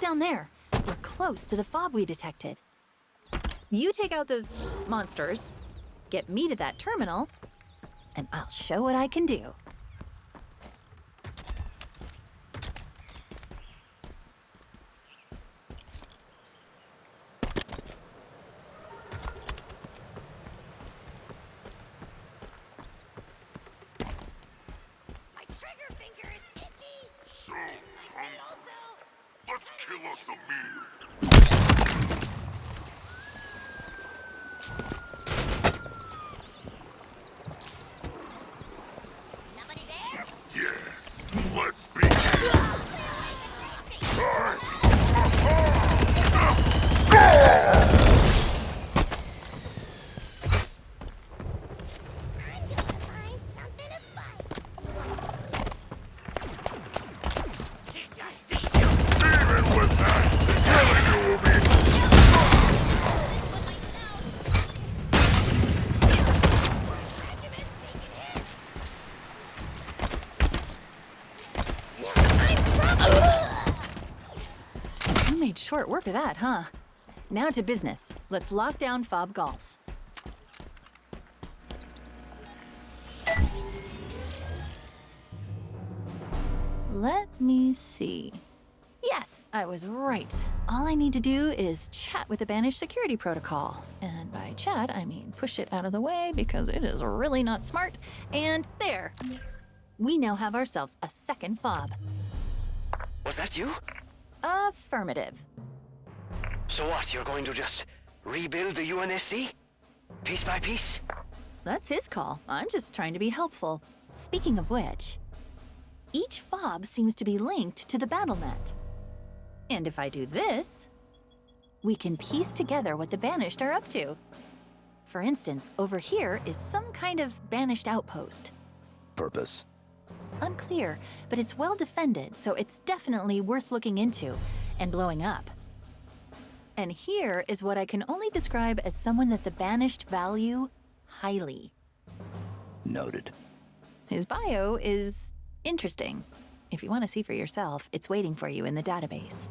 down there. We're close to the fob we detected. You take out those monsters, get me to that terminal, and I'll show what I can do. My trigger finger is itchy. So, And um, also, let's kill us a meal. nobody there? Yes, let's begin. I'm gonna find something to fight. Even with that, killing you will be You made short work of that, huh? Now to business. Let's lock down Fob Golf. Let me see. Yes, I was right. All I need to do is chat with the Banished security protocol. And by chat, I mean push it out of the way because it is really not smart. And there. We now have ourselves a second fob. Was that you? Affirmative. So what, you're going to just rebuild the UNSC? Piece by piece? That's his call. I'm just trying to be helpful. Speaking of which, each fob seems to be linked to the battle net. And if I do this, we can piece together what the Banished are up to. For instance, over here is some kind of Banished outpost. Purpose. Unclear, but it's well defended, so it's definitely worth looking into and blowing up. And here is what I can only describe as someone that the Banished value highly. Noted. His bio is interesting. If you want to see for yourself, it's waiting for you in the database.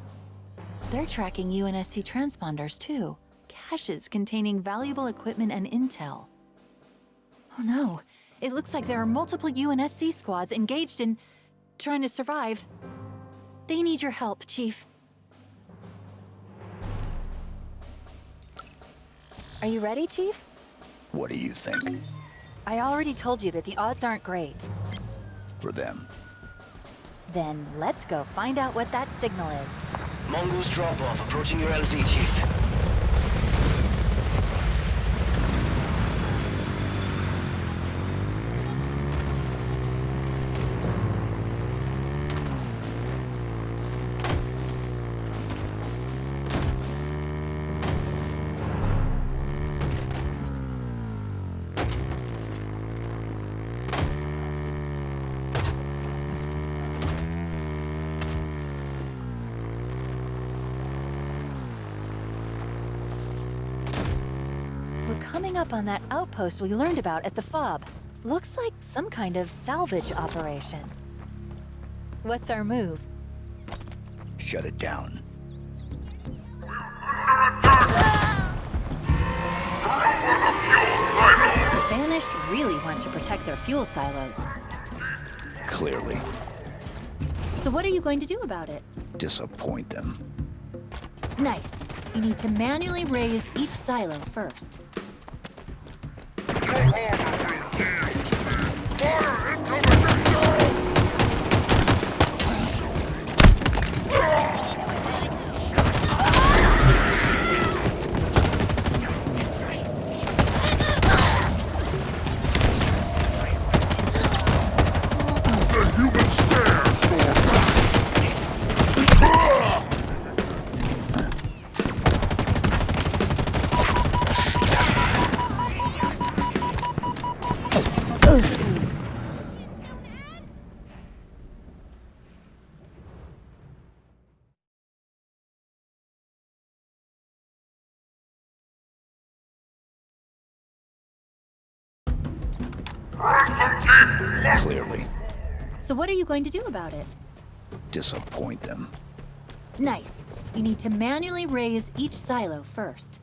They're tracking UNSC transponders too, caches containing valuable equipment and intel. Oh no, it looks like there are multiple UNSC squads engaged in trying to survive. They need your help, Chief. Are you ready, Chief? What do you think? I already told you that the odds aren't great. For them. Then let's go find out what that signal is. Mongoose drop-off approaching your LZ, Chief. On that outpost we learned about at the FOB. Looks like some kind of salvage operation. What's our move? Shut it down. The Banished really want to protect their fuel silos. Clearly. So what are you going to do about it? Disappoint them. Nice. You need to manually raise each silo first. The what are you going to do about it? Disappoint them. Nice. You need to manually raise each silo first.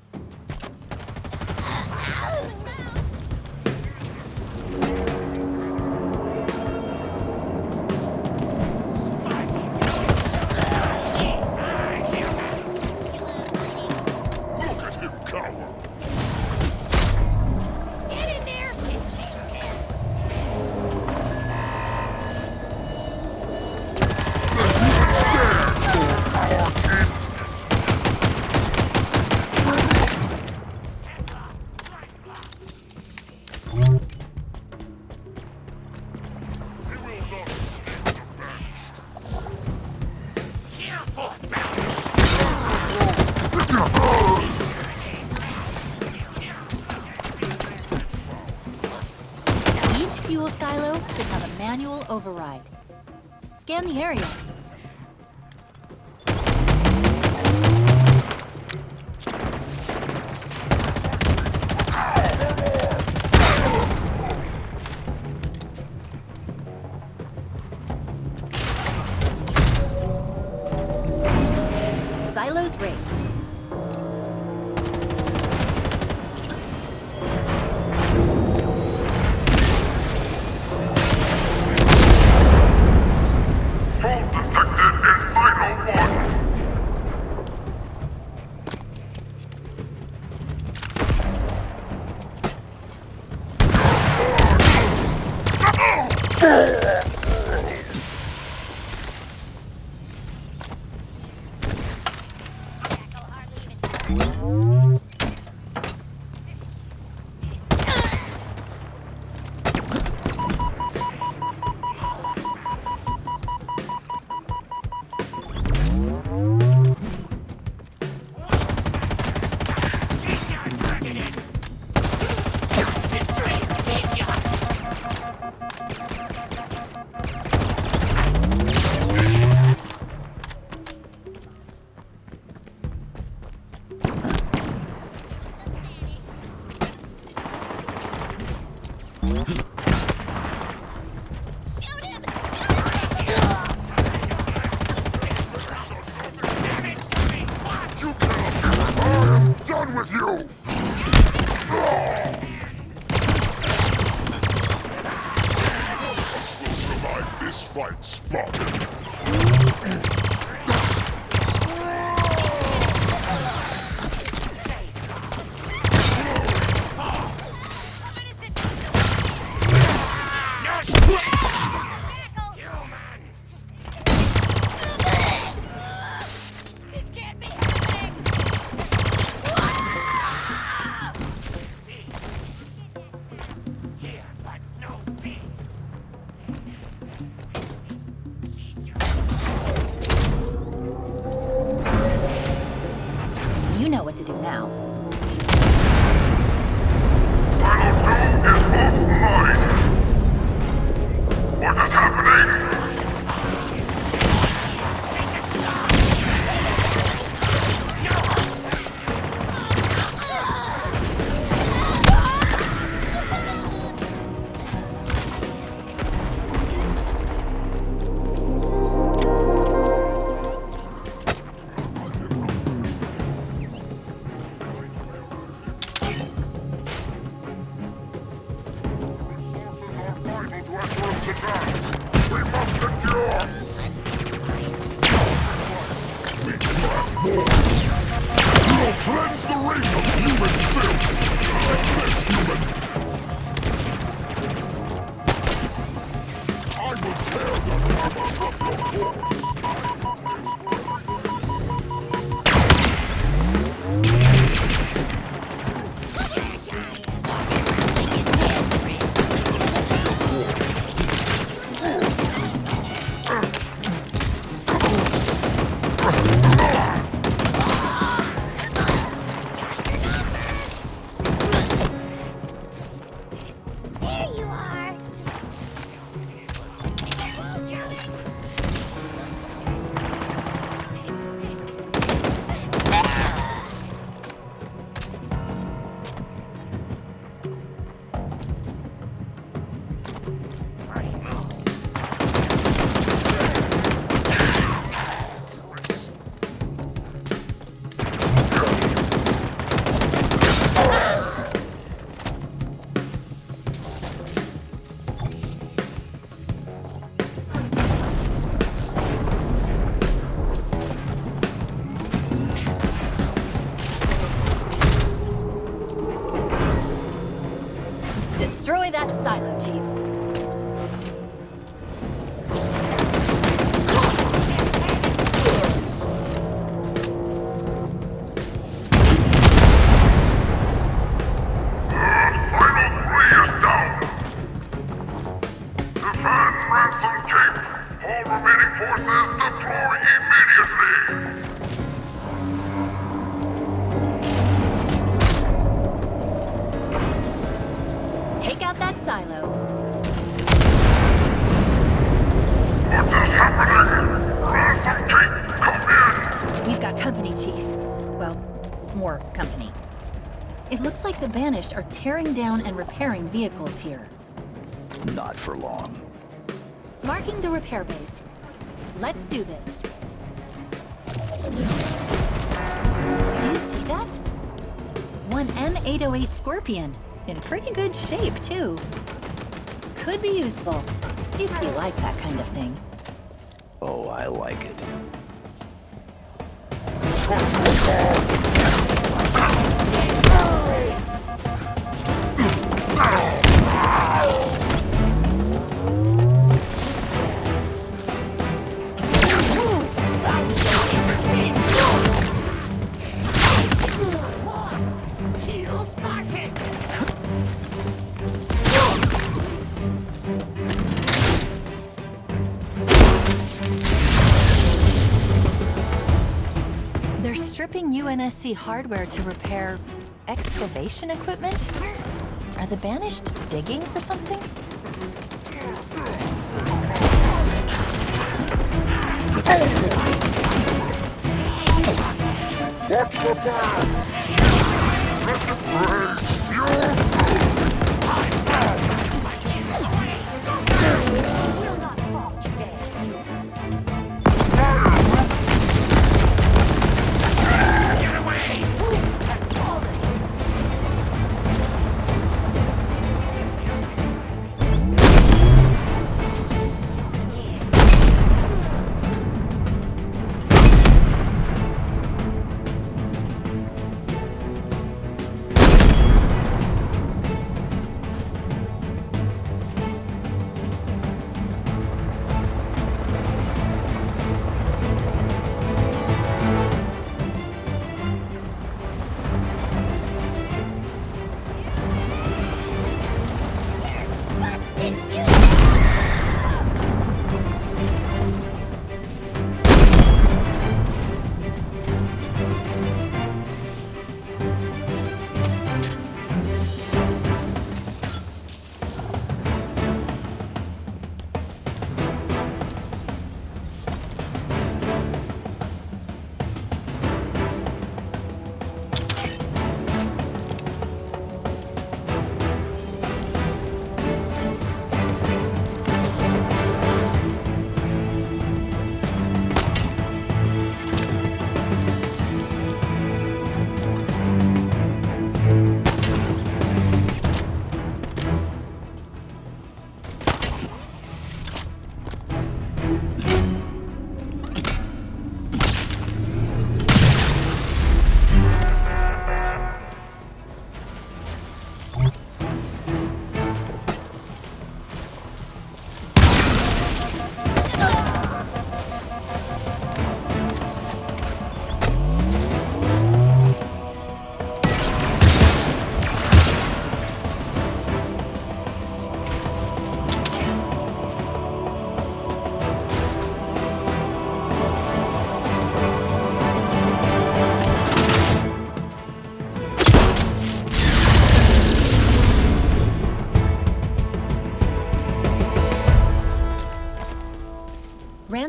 Area. Ugh! Remaining deploy immediately. Take out that silo. What is happening? Ransom Keep, come in. We've got company, Chief. Well, more company. It looks like the Banished are tearing down and repairing vehicles here. Not for long. Marking the repair base. Let's do this. Do you see that? One M808 Scorpion. In pretty good shape, too. Could be useful, if you like that kind of thing. Oh, I like it. UNSC hardware to repair excavation equipment? Are the Banished digging for something? Watch the burn.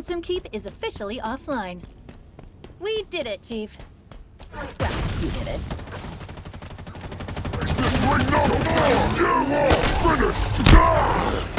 Ransom Keep is officially offline. We did it, Chief. Well, you did it. Along. Finish.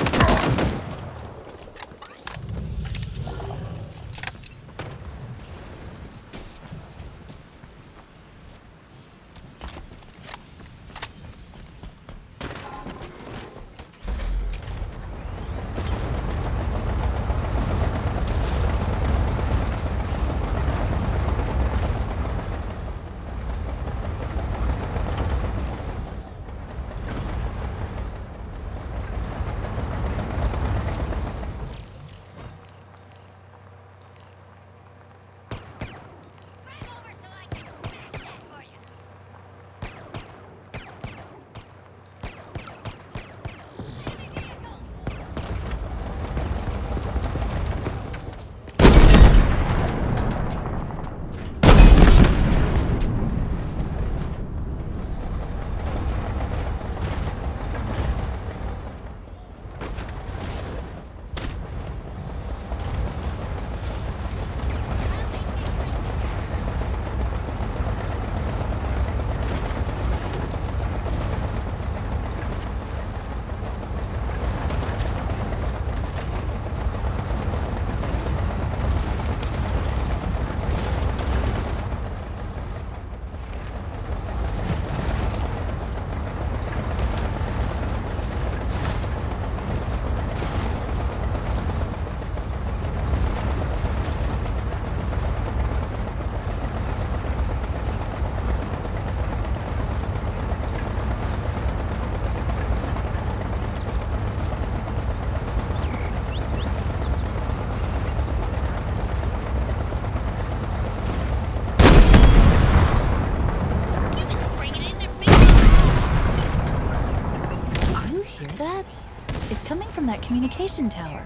That communication tower.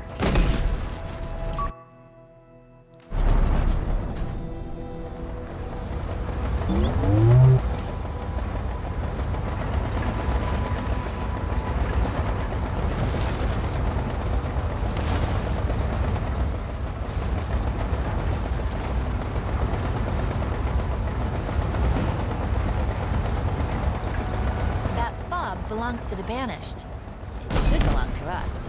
Belongs to the Banished. It should belong to us.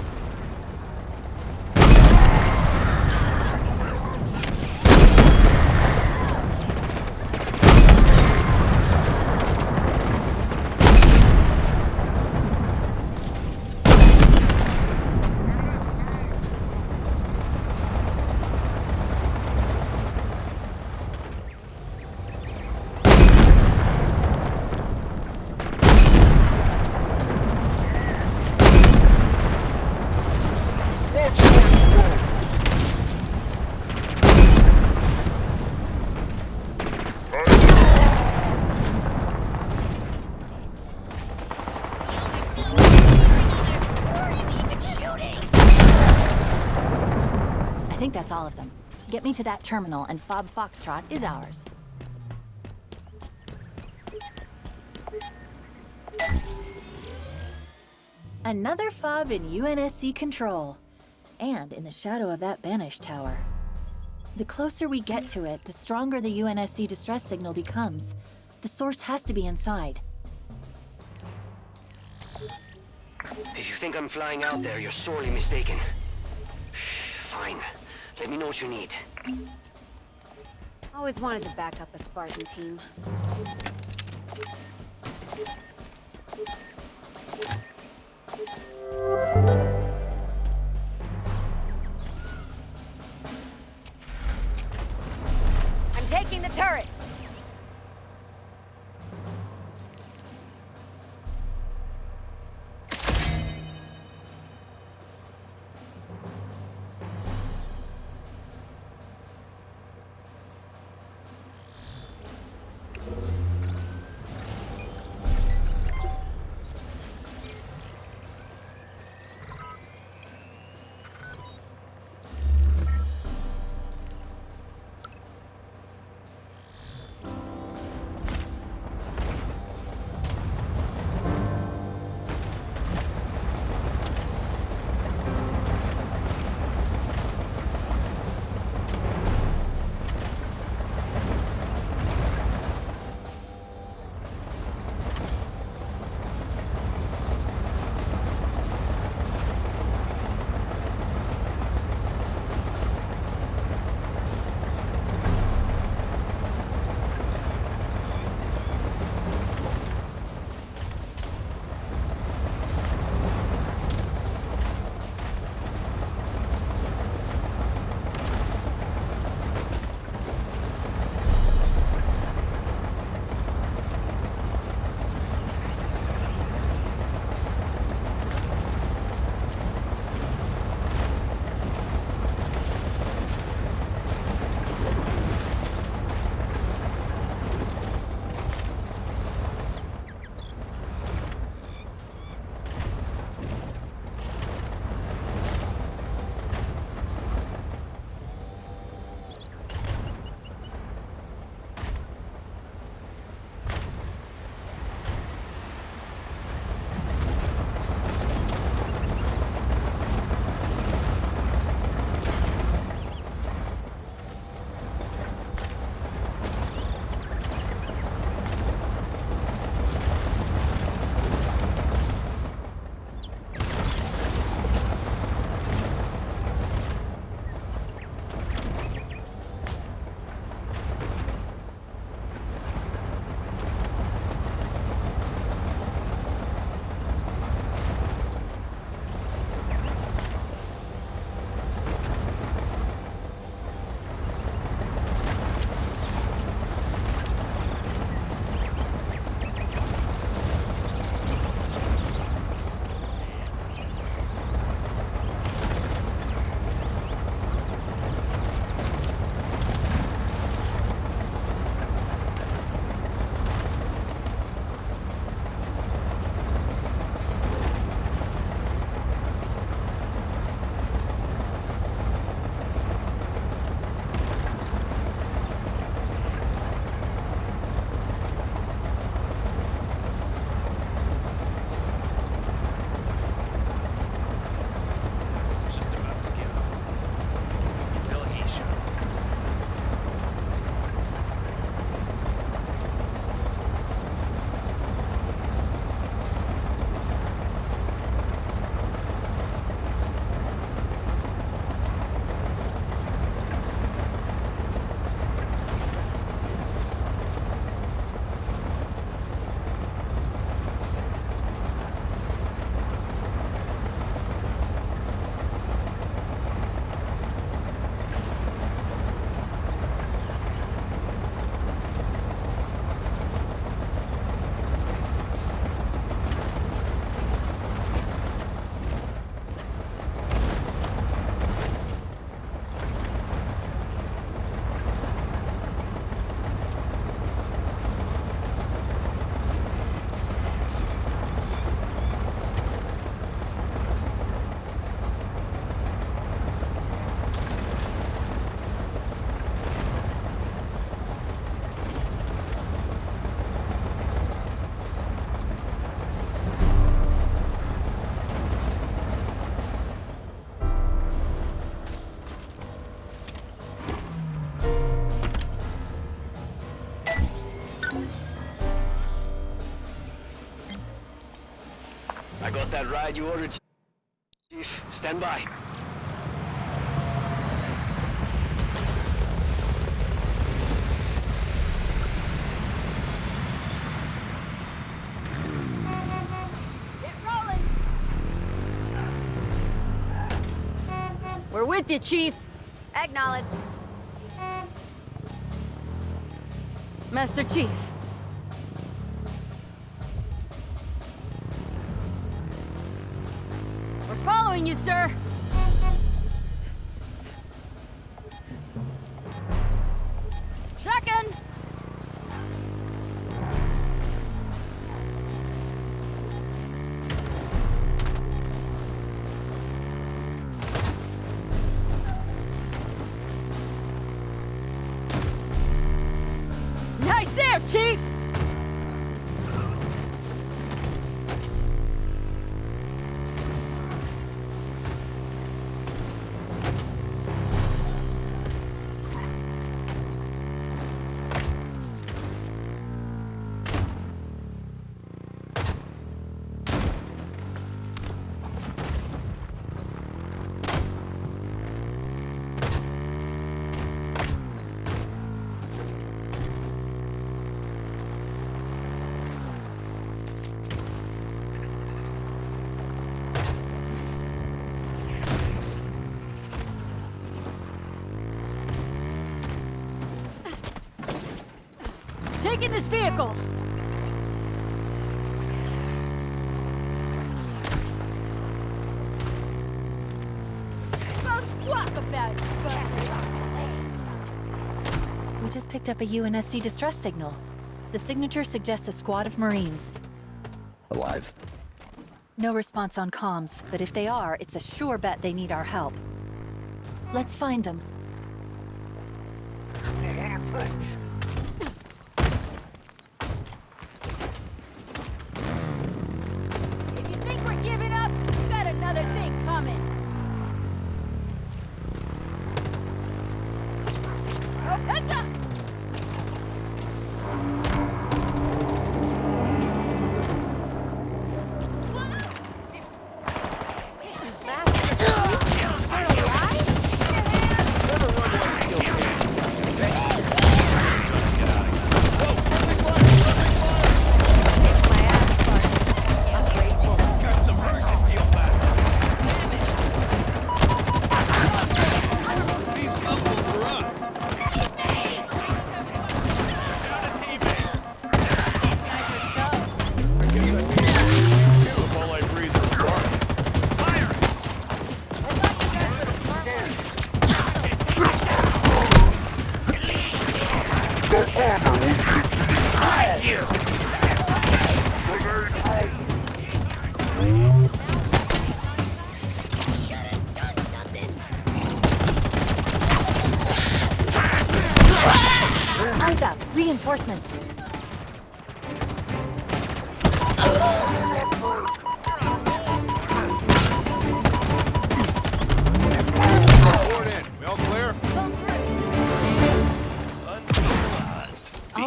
Watch where you go! Who are you even shooting? I think that's all of them. Get me to that terminal and Fob Foxtrot is ours. Another fob in UNSC control. And in the shadow of that banished tower. The closer we get to it, the stronger the UNSC distress signal becomes. The source has to be inside. If you think I'm flying out there, you're sorely mistaken. Fine. Let me know what you need. Always wanted to back up a Spartan team. That ride you ordered, Chief. Stand by. We're with you, Chief. Acknowledged. Master Chief. Chief! This vehicle! Well, squawk about it, buzzard. We just picked up a UNSC distress signal. The signature suggests a squad of Marines. Alive. No response on comms, but if they are, it's a sure bet they need our help. Let's find them.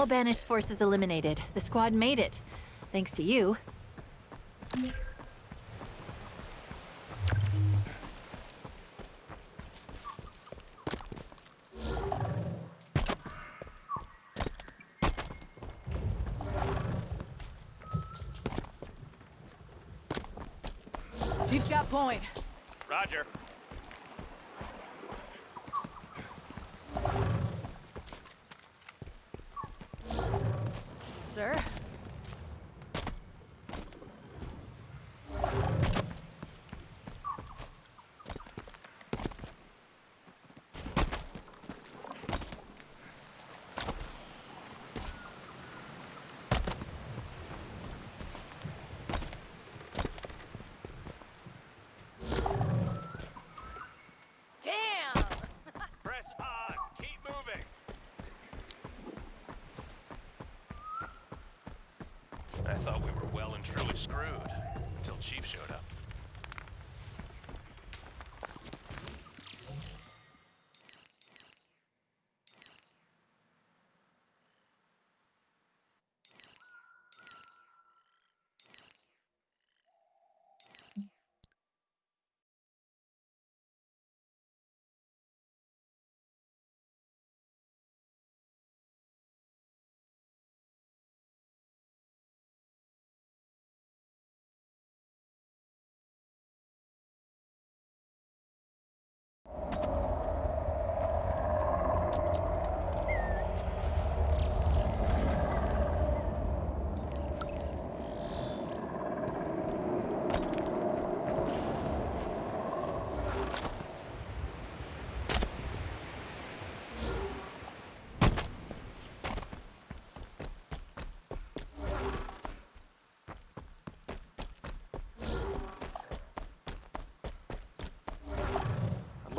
All? Banished forces eliminated. The squad made it. Thanks to you.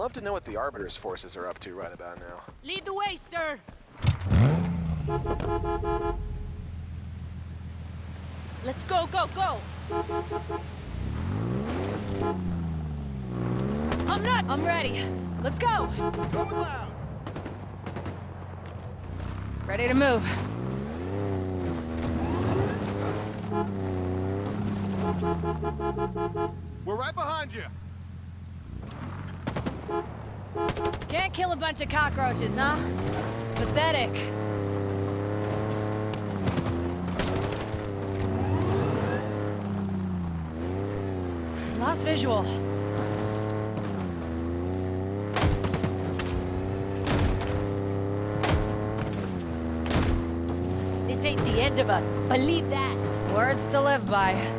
Love to know what the Arbiter's forces are up to right about now. Lead the way, sir. Let's go, go, go. I'm not. I'm ready. Let's go. Going loud! Ready to move. We're right behind you! Can't kill a bunch of cockroaches, huh? Pathetic. Lost visual. This ain't the end of us. Believe that. Words to live by.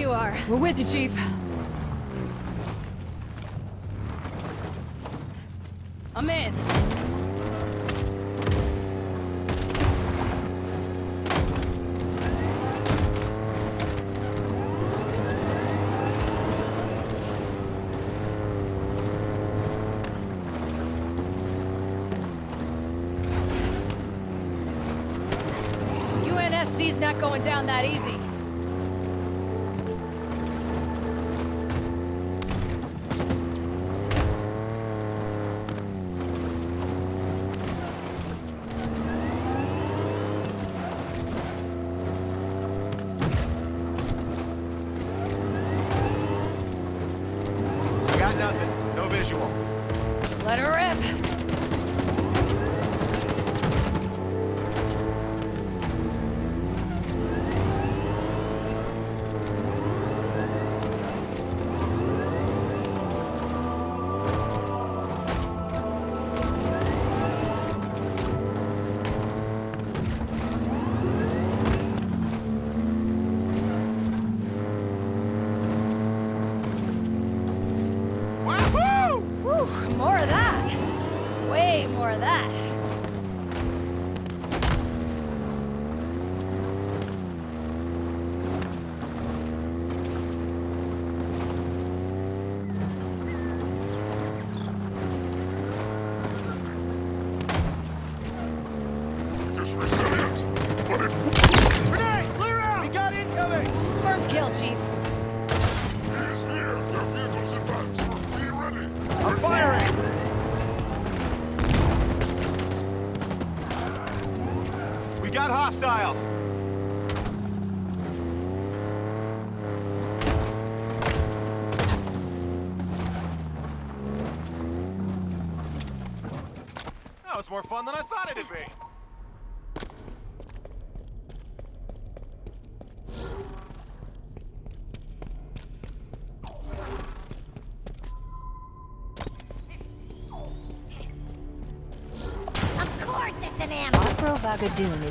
You are. We're with you, Chief. I'm in. UNSC's not going down that easy.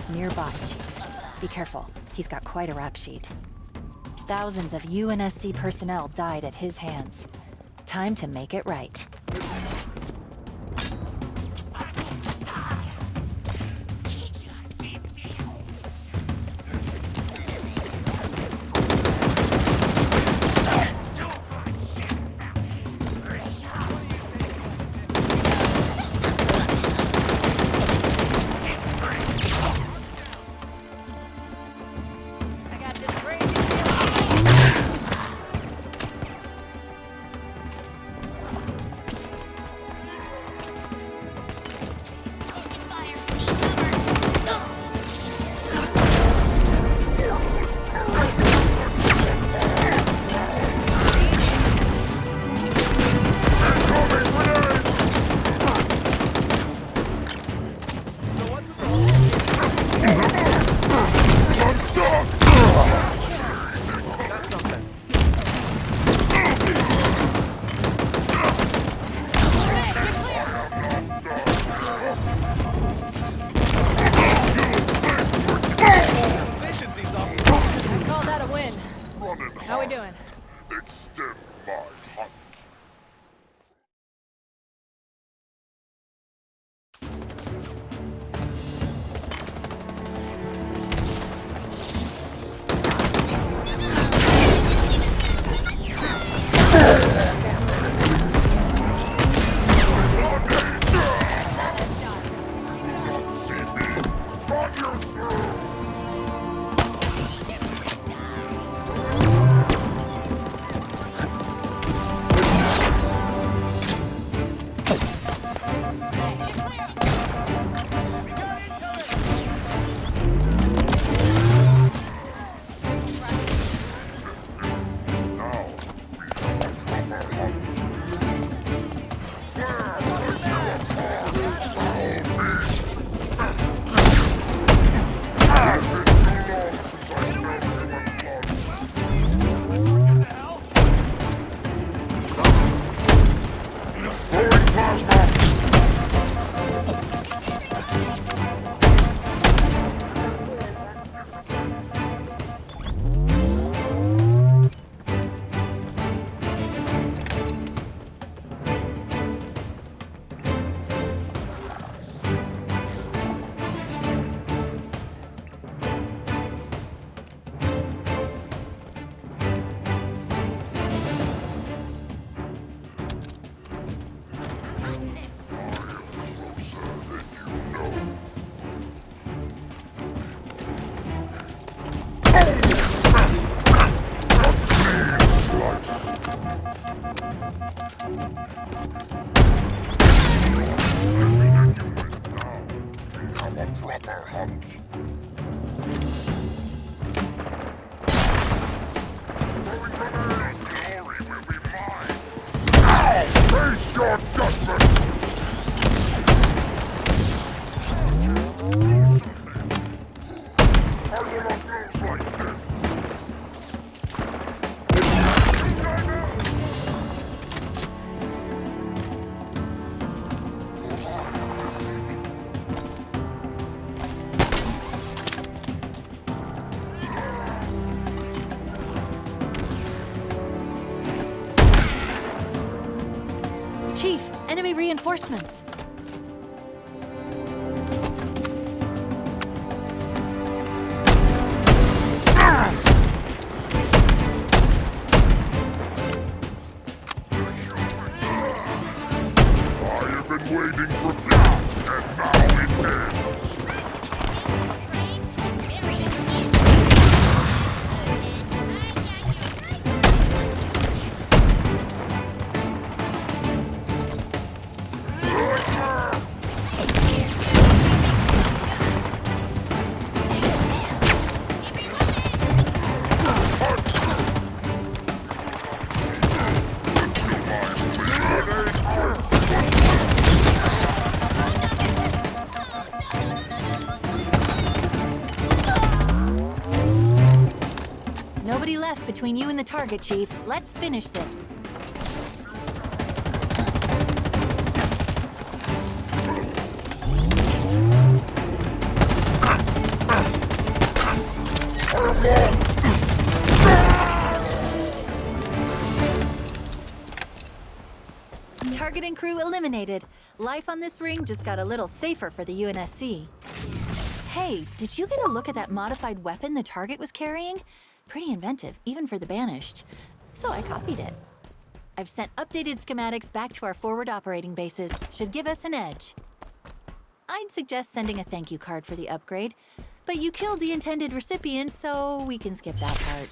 nearby, Chief. Be careful. He's got quite a rap sheet. Thousands of UNSC personnel died at his hands. Time to make it right. reinforcements. Between you and the target, Chief. Let's finish this. Target and crew eliminated. Life on this ring just got a little safer for the UNSC. Hey, did you get a look at that modified weapon the target was carrying? Pretty inventive, even for the Banished. So I copied it. I've sent updated schematics back to our forward operating bases. Should give us an edge. I'd suggest sending a thank you card for the upgrade, but you killed the intended recipient, so we can skip that part.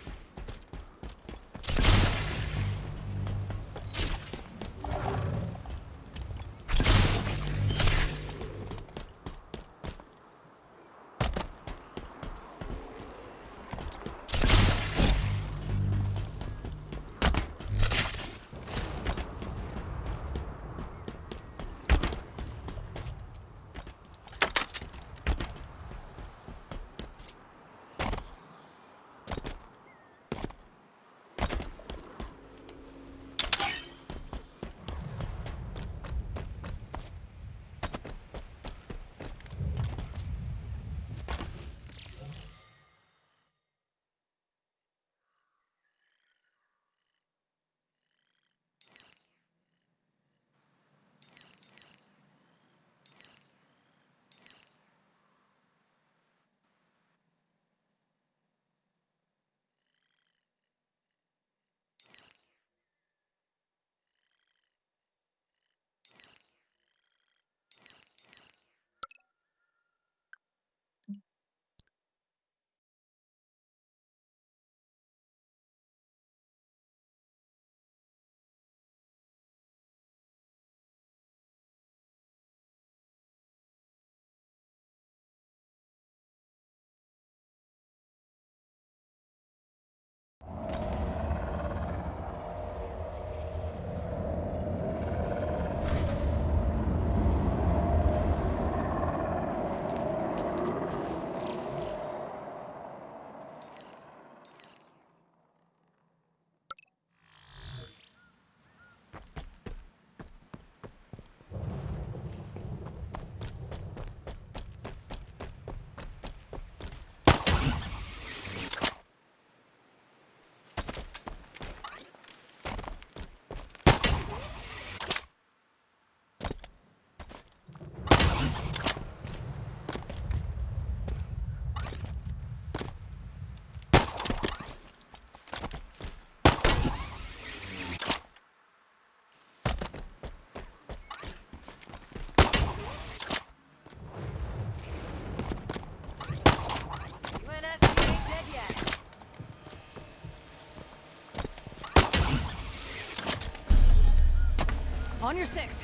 Your six.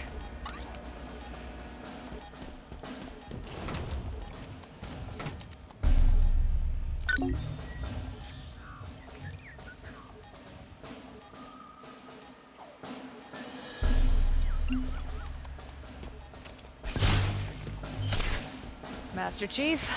Master Chief,